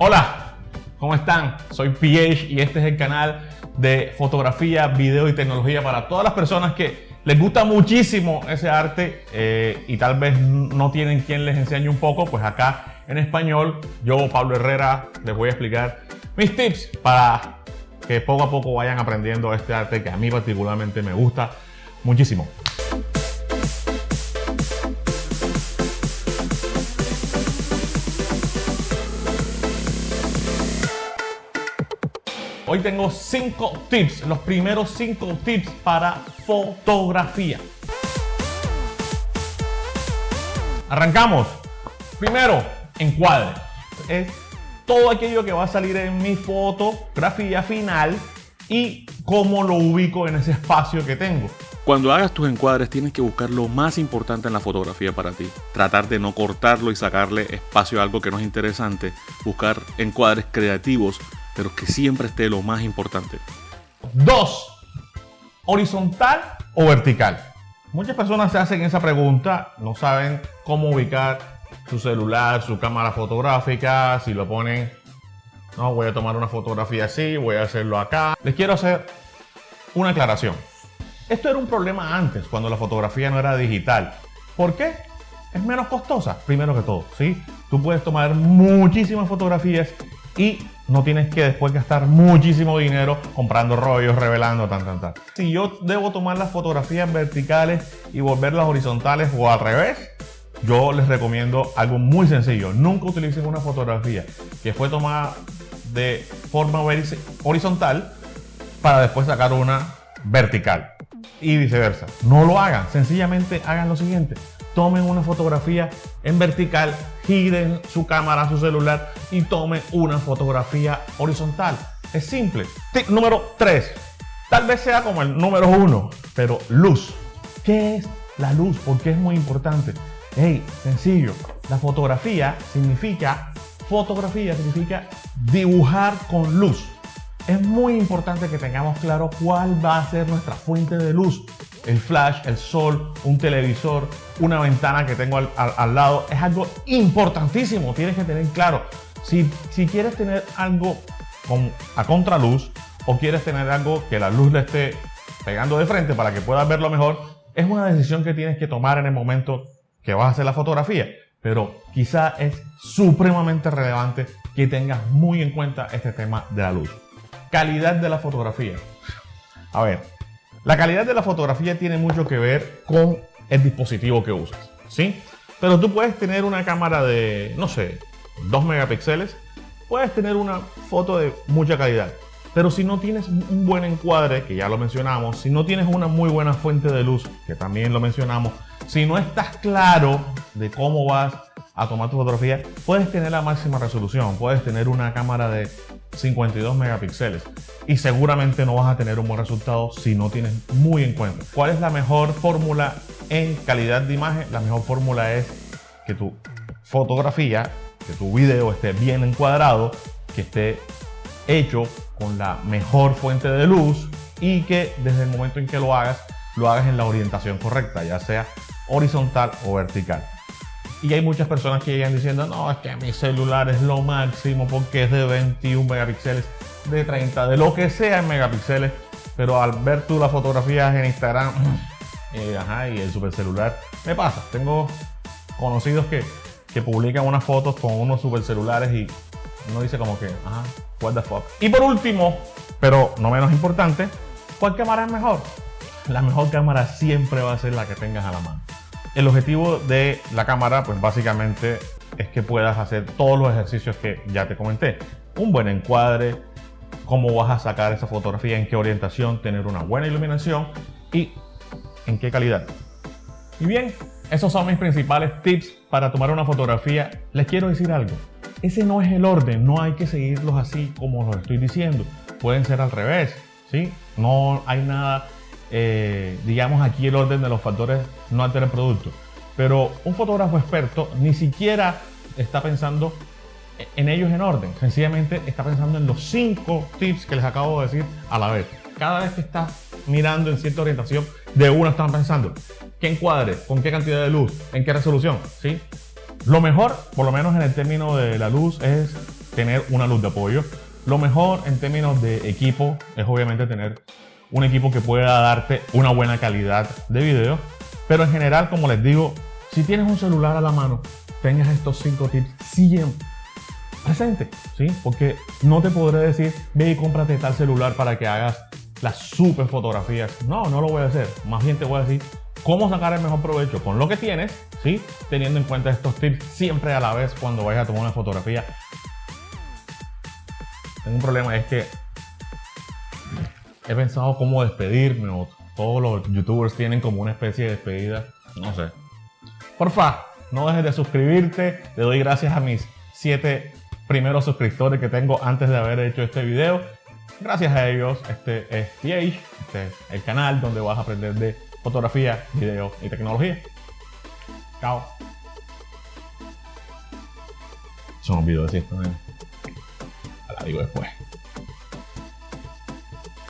Hola, ¿cómo están? Soy PH y este es el canal de fotografía, video y tecnología para todas las personas que les gusta muchísimo ese arte eh, y tal vez no tienen quien les enseñe un poco, pues acá en español yo, Pablo Herrera, les voy a explicar mis tips para que poco a poco vayan aprendiendo este arte que a mí particularmente me gusta muchísimo. Hoy tengo 5 tips, los primeros 5 tips para fotografía. Arrancamos. Primero, encuadre. Es todo aquello que va a salir en mi fotografía final y cómo lo ubico en ese espacio que tengo. Cuando hagas tus encuadres tienes que buscar lo más importante en la fotografía para ti. Tratar de no cortarlo y sacarle espacio a algo que no es interesante. Buscar encuadres creativos pero que siempre esté lo más importante. Dos, horizontal o vertical. Muchas personas se hacen esa pregunta, no saben cómo ubicar su celular, su cámara fotográfica, si lo ponen, no, voy a tomar una fotografía así, voy a hacerlo acá. Les quiero hacer una aclaración. Esto era un problema antes, cuando la fotografía no era digital. ¿Por qué? Es menos costosa, primero que todo, ¿sí? Tú puedes tomar muchísimas fotografías y no tienes que después gastar muchísimo dinero comprando rollos, revelando, tan, tan, tan. Si yo debo tomar las fotografías verticales y volverlas horizontales o al revés, yo les recomiendo algo muy sencillo. Nunca utilicen una fotografía que fue tomada de forma horizontal para después sacar una vertical y viceversa. No lo hagan, sencillamente hagan lo siguiente tomen una fotografía en vertical, giren su cámara, su celular y tomen una fotografía horizontal. Es simple. Tip número 3. Tal vez sea como el número 1, pero luz. ¿Qué es la luz? Porque es muy importante. Hey, sencillo. La fotografía significa, fotografía significa dibujar con luz. Es muy importante que tengamos claro cuál va a ser nuestra fuente de luz el flash, el sol, un televisor, una ventana que tengo al, lado. Es algo importantísimo, tienes que tener claro. Si, si quieres tener algo con, a contraluz o quieres tener algo que la luz le esté pegando de frente para que puedas verlo mejor, es una decisión que tienes que tomar en el momento que vas a hacer la fotografía. Pero quizá es supremamente relevante que tengas muy en cuenta este tema de la luz. Calidad de la fotografía. A ver, la calidad de la fotografía tiene mucho que ver con el dispositivo que usas, ¿sí? Pero tú puedes tener una cámara de, no sé, 2 megapíxeles, puedes tener una foto de mucha calidad. Pero si no tienes un buen encuadre, que ya lo mencionamos, si no tienes una muy buena fuente de luz, que también lo mencionamos, si no estás claro de cómo vas a tomar tu fotografía, puedes tener la máxima resolución, puedes tener una cámara de 52 megapíxeles y seguramente no vas a tener un buen resultado si no tienes muy en cuenta. ¿Cuál es la mejor fórmula en calidad de imagen? La mejor fórmula es que tu fotografía, que tu video esté bien encuadrado, que esté hecho con la mejor fuente de luz y que desde el momento en que lo hagas, lo hagas en la orientación correcta, ya sea horizontal o vertical. Y hay muchas personas que llegan diciendo, no, es que mi celular es lo máximo porque es de 21 megapíxeles, de 30, de lo que sea en megapíxeles. Pero al ver tú las fotografías en Instagram eh, y el super celular, me pasa. Tengo conocidos que, que publican unas fotos con unos super celulares y uno dice como que, ajá, what. Y por último, pero no menos importante, ¿cuál cámara es mejor? La mejor cámara siempre va a ser la que tengas a la mano. El objetivo de la cámara, pues básicamente es que puedas hacer todos los ejercicios que ya te comenté. Un buen encuadre, cómo vas a sacar esa fotografía, en qué orientación, tener una buena iluminación y en qué calidad. Y bien, esos son mis principales tips para tomar una fotografía. Les quiero decir algo, ese no es el orden, no hay que seguirlos así como los estoy diciendo. Pueden ser al revés, ¿sí? No hay nada eh, digamos aquí el orden de los factores no altera el producto. Pero un fotógrafo experto ni siquiera está pensando en ellos en orden. Sencillamente está pensando en los cinco tips que les acabo de decir a la vez. Cada vez que está mirando en cierta orientación, de uno están pensando qué encuadre, con qué cantidad de luz, en qué resolución. ¿sí? Lo mejor, por lo menos en el término de la luz, es tener una luz de apoyo. Lo mejor en términos de equipo es obviamente tener un equipo que pueda darte una buena calidad de video. Pero en general, como les digo, si tienes un celular a la mano, tengas estos cinco tips siempre presente, ¿sí? Porque no te podré decir, ve y cómprate tal celular para que hagas las super fotografías. No, no lo voy a hacer. Más bien te voy a decir cómo sacar el mejor provecho con lo que tienes, ¿sí? Teniendo en cuenta estos tips siempre a la vez cuando vayas a tomar una fotografía. Tengo un problema, es que he pensado cómo despedirme o todos los youtubers tienen como una especie de despedida. No sé. Porfa, no dejes de suscribirte. Le doy gracias a mis 7 primeros suscriptores que tengo antes de haber hecho este video. Gracias a ellos, este es PH, este es el canal donde vas a aprender de fotografía, video y tecnología. Chao. Se me olvidó decir esto, La digo después.